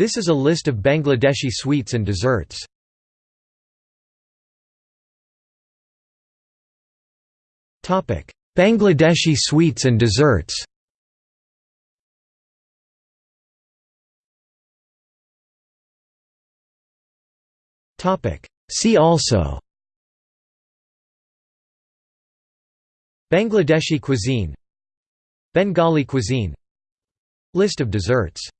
This is a list of Bangladeshi sweets and desserts. Bangladeshi sweets and desserts. See also. Bangladeshi cuisine. Bengali cuisine. List of desserts.